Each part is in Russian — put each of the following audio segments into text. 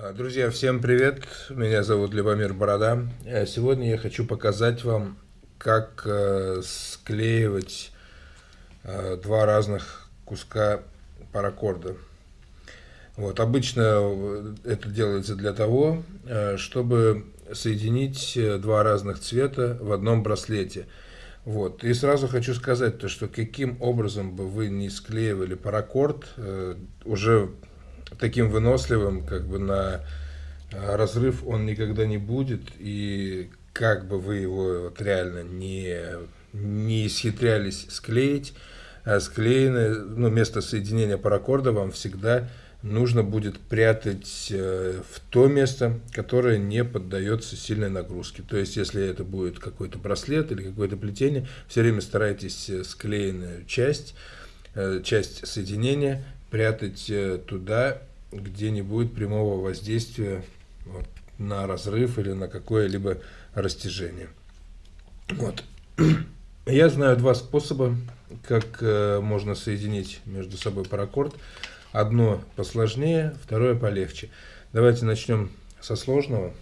А, друзья, всем привет! Меня зовут Любомир Борода. А, сегодня я хочу показать вам, как э, склеивать э, два разных куска паракорда. Вот, обычно э, это делается для того, чтобы соединить два разных цвета в одном браслете. Вот. И сразу хочу сказать, то, что каким образом бы вы не склеивали паракорд, уже таким выносливым, как бы на э, разрыв он никогда не будет, и как бы вы его вот реально не, не исхитрялись склеить, а склеенное, ну, место соединения паракорда вам всегда нужно будет прятать э, в то место, которое не поддается сильной нагрузке. То есть, если это будет какой-то браслет или какое-то плетение, все время старайтесь э, склеенную часть, часть соединения прятать туда, где не будет прямого воздействия вот, на разрыв или на какое-либо растяжение. Вот. Я знаю два способа, как э, можно соединить между собой паракорд. Одно посложнее, второе полегче. Давайте начнем со сложного.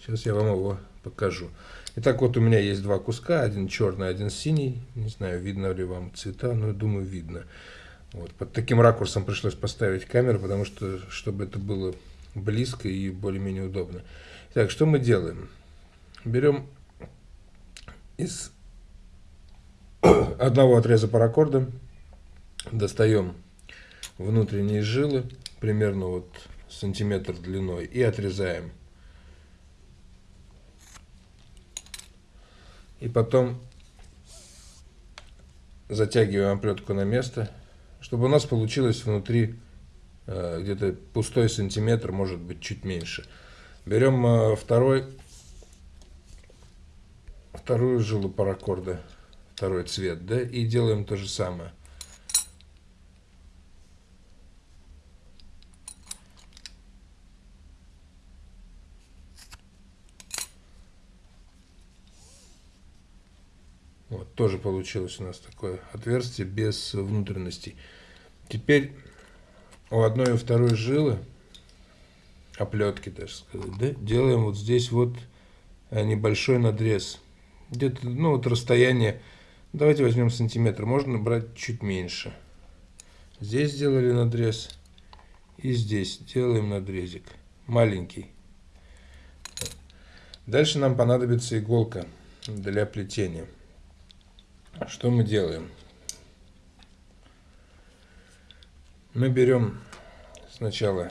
Сейчас я вам его покажу. Итак, вот у меня есть два куска, один черный, один синий. Не знаю, видно ли вам цвета, но думаю, видно. Вот, под таким ракурсом пришлось поставить камеру, потому что, чтобы это было близко и более-менее удобно. Так, что мы делаем? Берем из одного отреза паракорда, достаем внутренние жилы, примерно вот сантиметр длиной, и отрезаем. И потом затягиваем оплетку на место чтобы у нас получилось внутри э, где-то пустой сантиметр, может быть чуть меньше. Берем э, второй, вторую жилу паракорда, второй цвет, да, и делаем то же самое. Вот, тоже получилось у нас такое отверстие без внутренностей. Теперь у одной и второй жилы, оплетки, даже сказать, да, делаем вот здесь вот э, небольшой надрез. Где-то, ну, вот расстояние, давайте возьмем сантиметр, можно брать чуть меньше. Здесь сделали надрез, и здесь делаем надрезик, маленький. Дальше нам понадобится иголка для плетения. Что мы делаем? Мы берем сначала,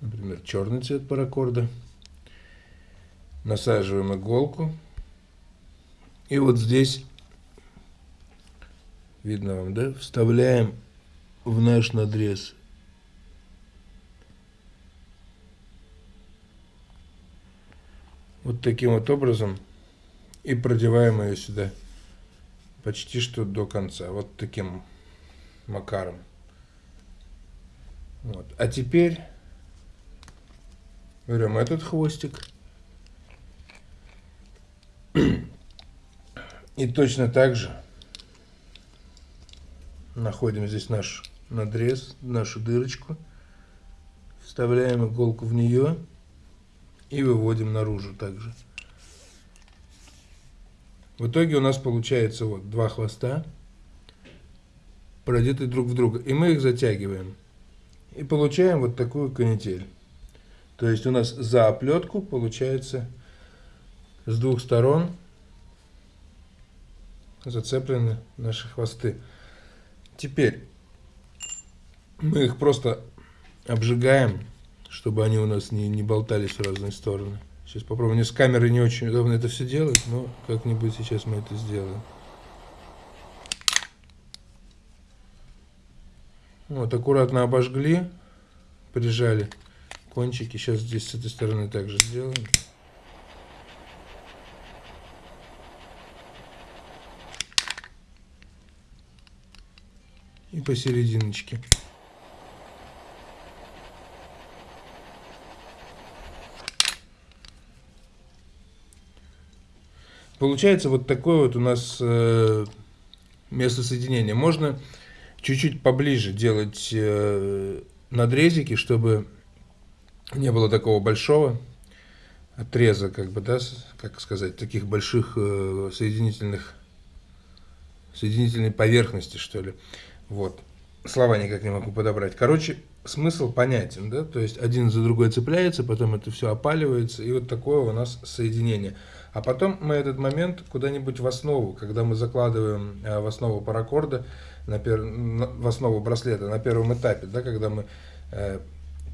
например, черный цвет паракорда, насаживаем иголку, и вот здесь, видно вам, да, вставляем в наш надрез. Вот таким вот образом и продеваем ее сюда почти что до конца. Вот таким макаром. Вот. А теперь берем этот хвостик. И точно так же находим здесь наш надрез, нашу дырочку. Вставляем иголку в нее и выводим наружу также. В итоге у нас получается вот два хвоста, продеты друг в друга. И мы их затягиваем. И получаем вот такую канитель. То есть у нас за оплетку получается с двух сторон зацеплены наши хвосты. Теперь мы их просто обжигаем, чтобы они у нас не, не болтались в разные стороны. Сейчас попробуем. Мне с камеры не очень удобно это все делать, но как-нибудь сейчас мы это сделаем. Вот, аккуратно обожгли, прижали кончики. Сейчас здесь с этой стороны также сделаем. И посерединочке. Получается вот такое вот у нас э, место соединения. Можно чуть-чуть поближе делать э, надрезики, чтобы не было такого большого отреза, как бы, да, как сказать, таких больших э, соединительных, соединительной поверхности, что ли. Вот. Слова никак не могу подобрать. Короче, смысл понятен, да, то есть один за другой цепляется, потом это все опаливается, и вот такое у нас соединение. А потом мы этот момент куда-нибудь в основу, когда мы закладываем э, в основу паракорда, на пер... в основу браслета на первом этапе, да, когда мы э,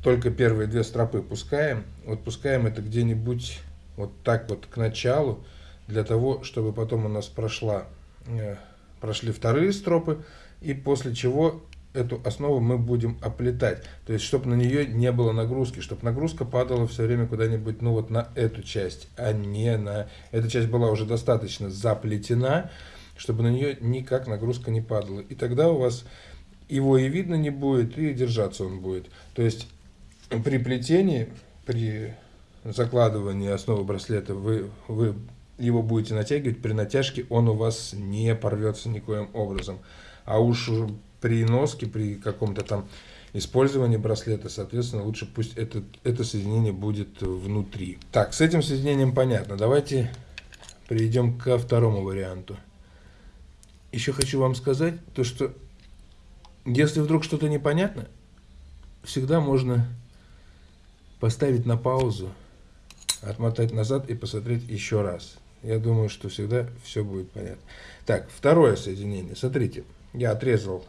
только первые две стропы пускаем, вот пускаем это где-нибудь вот так вот к началу, для того, чтобы потом у нас прошла, э, прошли вторые стропы, и после чего эту основу мы будем оплетать. То есть, чтобы на нее не было нагрузки, чтобы нагрузка падала все время куда-нибудь, ну вот на эту часть, а не на... Эта часть была уже достаточно заплетена, чтобы на нее никак нагрузка не падала. И тогда у вас его и видно не будет, и держаться он будет. То есть, при плетении, при закладывании основы браслета вы, вы его будете натягивать, при натяжке он у вас не порвется никоим образом. А уж при носке, при каком-то там использовании браслета, соответственно, лучше пусть это, это соединение будет внутри. Так, с этим соединением понятно. Давайте перейдем ко второму варианту. Еще хочу вам сказать, то что если вдруг что-то непонятно, всегда можно поставить на паузу, отмотать назад и посмотреть еще раз. Я думаю, что всегда все будет понятно. Так, второе соединение. Смотрите, я отрезал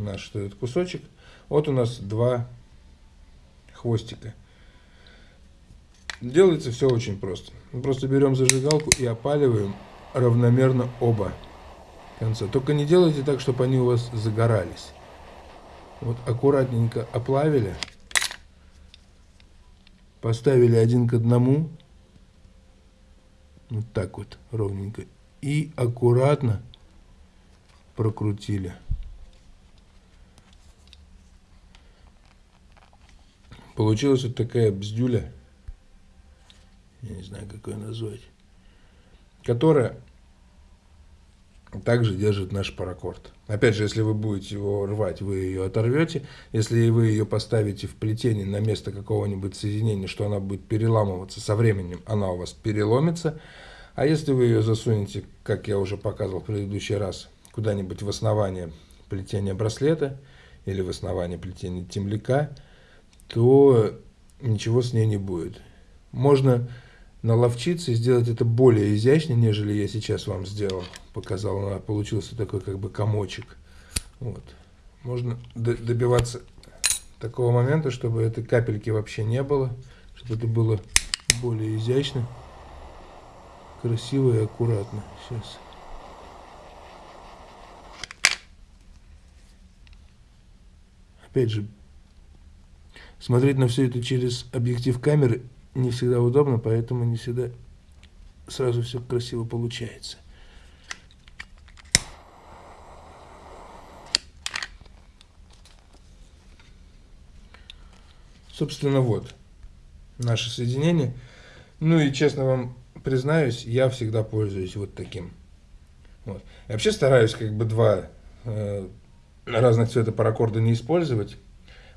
наш этот кусочек. Вот у нас два хвостика. Делается все очень просто. Мы просто берем зажигалку и опаливаем равномерно оба конца. Только не делайте так, чтобы они у вас загорались. Вот аккуратненько оплавили, поставили один к одному, вот так вот ровненько, и аккуратно прокрутили. Получилась вот такая бздюля, я не знаю, как ее назвать, которая также держит наш паракорд. Опять же, если вы будете его рвать, вы ее оторвете. Если вы ее поставите в плетение на место какого-нибудь соединения, что она будет переламываться со временем, она у вас переломится. А если вы ее засунете, как я уже показывал в предыдущий раз, куда-нибудь в основание плетения браслета или в основание плетения темляка, то ничего с ней не будет. Можно наловчиться и сделать это более изящно, нежели я сейчас вам сделал, показал. Получился такой как бы комочек. Вот. Можно добиваться такого момента, чтобы этой капельки вообще не было, чтобы это было более изящно, красиво и аккуратно. Сейчас. Опять же, Смотреть на все это через объектив камеры не всегда удобно, поэтому не всегда сразу все красиво получается. Собственно, вот наше соединение. Ну и честно вам признаюсь, я всегда пользуюсь вот таким. Вот. Я вообще стараюсь как бы два э, разных цвета паракорда не использовать.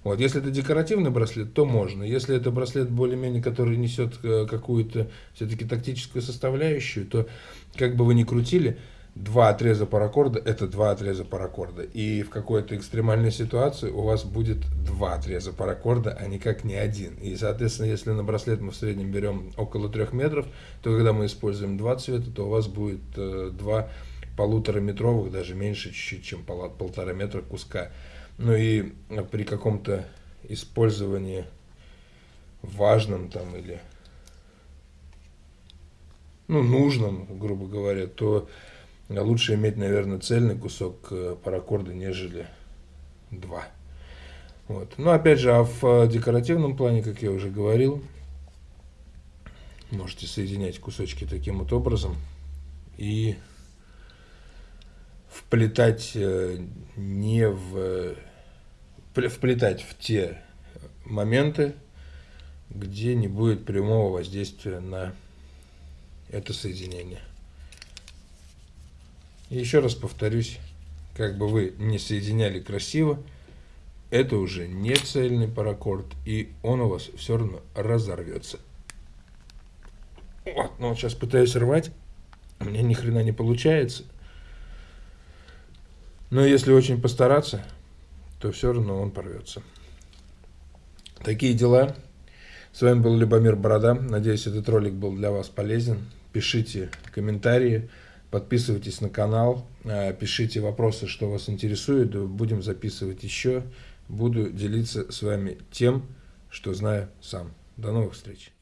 Вот. Если это декоративный браслет, то можно. Если это браслет более-менее, который несет э, какую-то все-таки тактическую составляющую, то как бы вы ни крутили, два отреза паракорда – это два отреза паракорда. И в какой-то экстремальной ситуации у вас будет два отреза паракорда, а никак не один. И, соответственно, если на браслет мы в среднем берем около трех метров, то когда мы используем два цвета, то у вас будет э, два полутораметровых, даже меньше чуть-чуть, чем полтора метра куска. Ну и при каком-то использовании важном там или ну, нужном, грубо говоря, то лучше иметь, наверное, цельный кусок э, паракорда, нежели два. Вот. Но опять же, а в э, декоративном плане, как я уже говорил, можете соединять кусочки таким вот образом и вплетать э, не в вплетать в те моменты, где не будет прямого воздействия на это соединение. И еще раз повторюсь, как бы вы не соединяли красиво, это уже не цельный паракорд, и он у вас все равно разорвется. Вот, ну, сейчас пытаюсь рвать, у меня ни хрена не получается. Но если очень постараться, то все равно он порвется. Такие дела. С вами был Любомир Борода. Надеюсь, этот ролик был для вас полезен. Пишите комментарии, подписывайтесь на канал, э, пишите вопросы, что вас интересует. Будем записывать еще. Буду делиться с вами тем, что знаю сам. До новых встреч.